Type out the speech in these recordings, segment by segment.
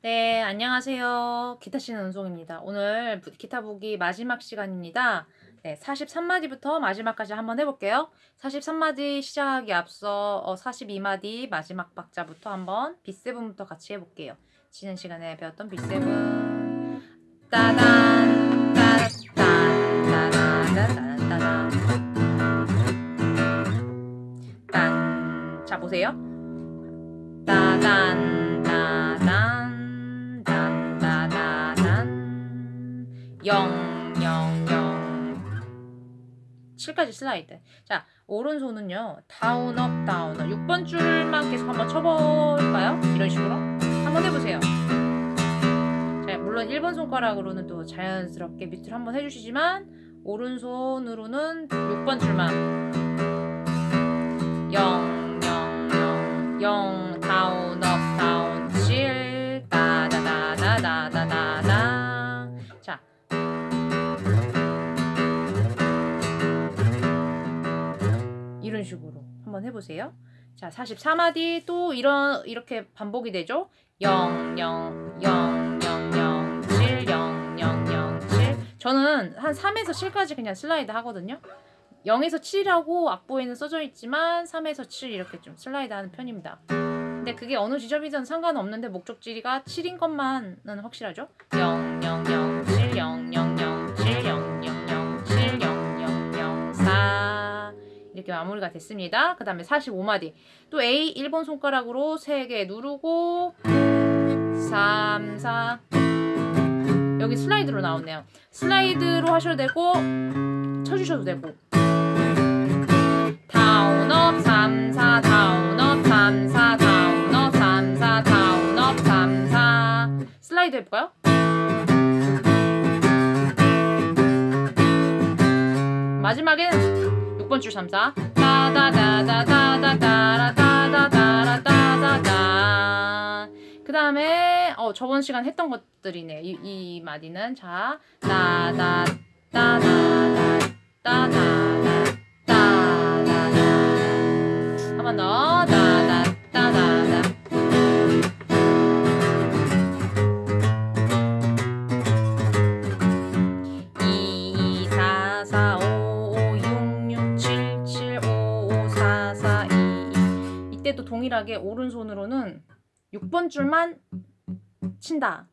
네, 안녕하세요. 기타 치는 은송입니다. 오늘 부- 기타 보기 마지막 시간입니다. 네, 43마디부터 마지막까지 한번 해볼게요. 43마디 시작하기 앞서 어, 42마디 마지막 박자부터 한번 B7부터 같이 해볼게요. 지난 시간에 배웠던 B7 따단 따단 따단 따단 딴. 자 보세요. 따단 따단 딴따다단 영영영 7까지 슬라이드. 자 오른손은요 down up down up 6번 줄만 계속 한번 쳐볼까요? 이런 식으로 한번 해보세요. 자 물론 1번 손가락으로는 또 자연스럽게 밑으로 한번 해주시지만 오른손으로는 6번 줄만 0 0 0 0 down up 식으로 한번 해보세요 자 44마디 또 이런 이렇게 반복이 되죠 0 0 0 0 0 7 0 0 0 7 저는 한 3에서 7까지 그냥 슬라이드 하거든요 0에서 7이라고 악보에는 써져 있지만 3에서 7 이렇게 좀 슬라이드 하는 편입니다. 근데 그게 어느 지점이든 상관없는데 목적지가 7인 것만은 확실하죠? 0 0 0 이렇게 마무리가 됐습니다. 그 다음에 45마디. 또 A 1번 손가락으로 3개 누르고 3 4 여기 슬라이드로 나오네요. 슬라이드로 하셔도 되고 쳐주셔도 되고. down up 3 4 down up 3 4 down up 3 4 down up 3 4 슬라이드 해볼까요? 마지막에는 6번 줄 3 4 그 다음에 어 저번 시간 했던 것들이네 이, 이 마디는. 자 따다따다다. 동일하게 오른손으로는 6번 줄만 친다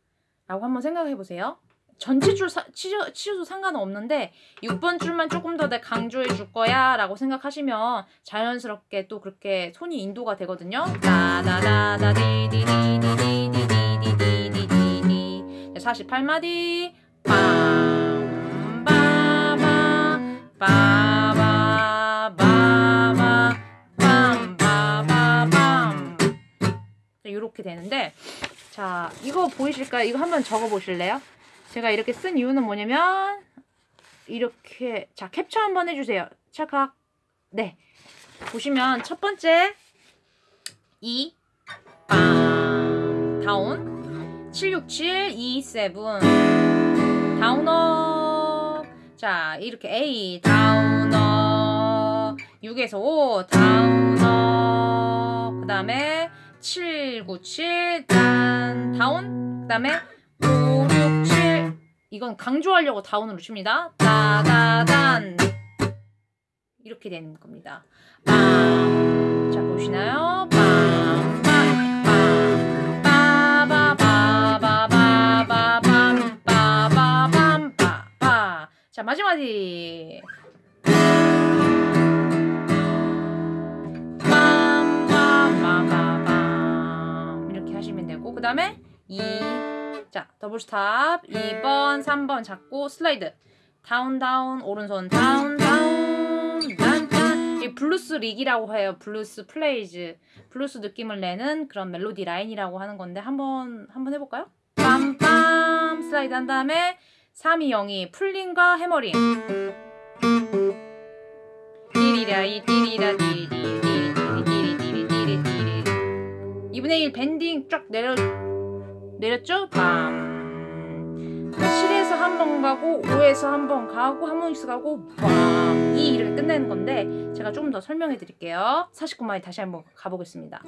라고 한번 생각해 보세요. 전체 줄 사, 치셔, 치셔도 상관은 없는데 6번 줄만 조금 더 내 강조해 줄 거야 라고 생각하시면 자연스럽게 또 그렇게 손이 인도가 되거든요. 다다다다디디디디디디디디디디디 48마디 빰바바 바 이렇게 되는데 자 이거 보이실까요? 이거 한번 적어 보실래요? 제가 이렇게 쓴 이유는 뭐냐면 이렇게 자 캡처 한번 해주세요. 찰칵. 네. 보시면 첫 번째 2 빵, 다운. 767 27 다운업. 자 이렇게 A 다운업. 6에서 5 다운업. 그 다음에 797 단, 다운. 그 다음에 567 이건 강조하려고 다운으로 칩니다. 다다단. 이렇게 되는 겁니다. 빵. 자 보시나요? 빵, 빵, 빵. 빠바바바바바밤, 빠바밤, 빠바. 자 마지막이 다음에 2 자 double stop. 2번 3번 잡고 슬라이드. down down 오른손. down down. 단 단 이 블루스 lick이라고 해요. 블루스 phrase. 블루스 느낌을 내는 그런 멜로디 라인이라고 하는 건데 한번 한번 해볼까요? 빰빰. 슬라이드 한 다음에 3, 2, 0이 pulling과 hammering. 띠리라 이 띠리라 띠리 띠리 띠리 띠리 띠리 띠리 띠리 2분의 1 bending 쫙 내려 내렸죠? 밤. 그러니까 칠에서 한 번 가고 5에서 한 번 가고 하모닉스 가고 밤. 2, 이렇게 끝내는 건데 제가 조금 더 설명해 드릴게요. 49마디 다시 한번 가보겠습니다.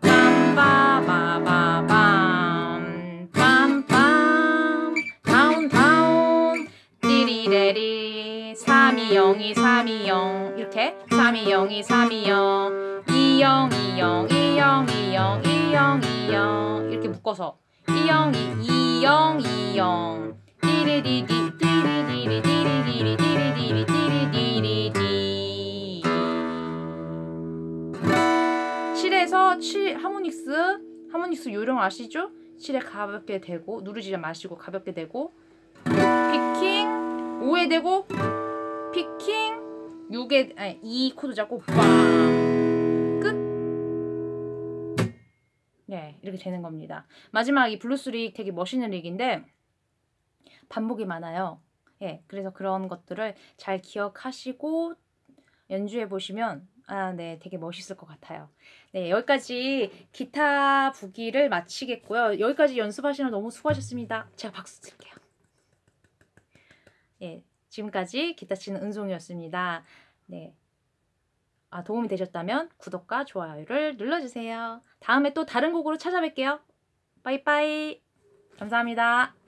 빰빠바바밤. 빰빰 down down. 띠리레리. 320이 320 이렇게. 320이 320 2020 2020 2020 이렇게 묶어서 202 20 20 띠리디디 띠리디리 띠리디리 띠리디리 띠리디리디 7에서 7 하모닉스. 하모닉스 요령 아시죠? 7에 가볍게 대고 누르지 마시고 가볍게 대고. picking 5에 대고. picking 6에 아니 2 코드 잡고 빵 네, 이렇게 되는 겁니다. 마지막 이 블루스 lick 되게 멋있는 lick인데 반복이 많아요. 예, 그래서 그런 것들을 잘 기억하시고 연주해 보시면 아, 네, 되게 멋있을 것 같아요. 네, 여기까지 기타 부기를 마치겠고요. 여기까지 연습하시느라 너무 수고하셨습니다. 제가 박수 드릴게요. 예, 지금까지 기타 치는 은송이었습니다. 네. 아, 도움이 되셨다면 구독과 좋아요를 눌러주세요. 다음에 또 다른 곡으로 찾아뵐게요. 빠이빠이. 감사합니다.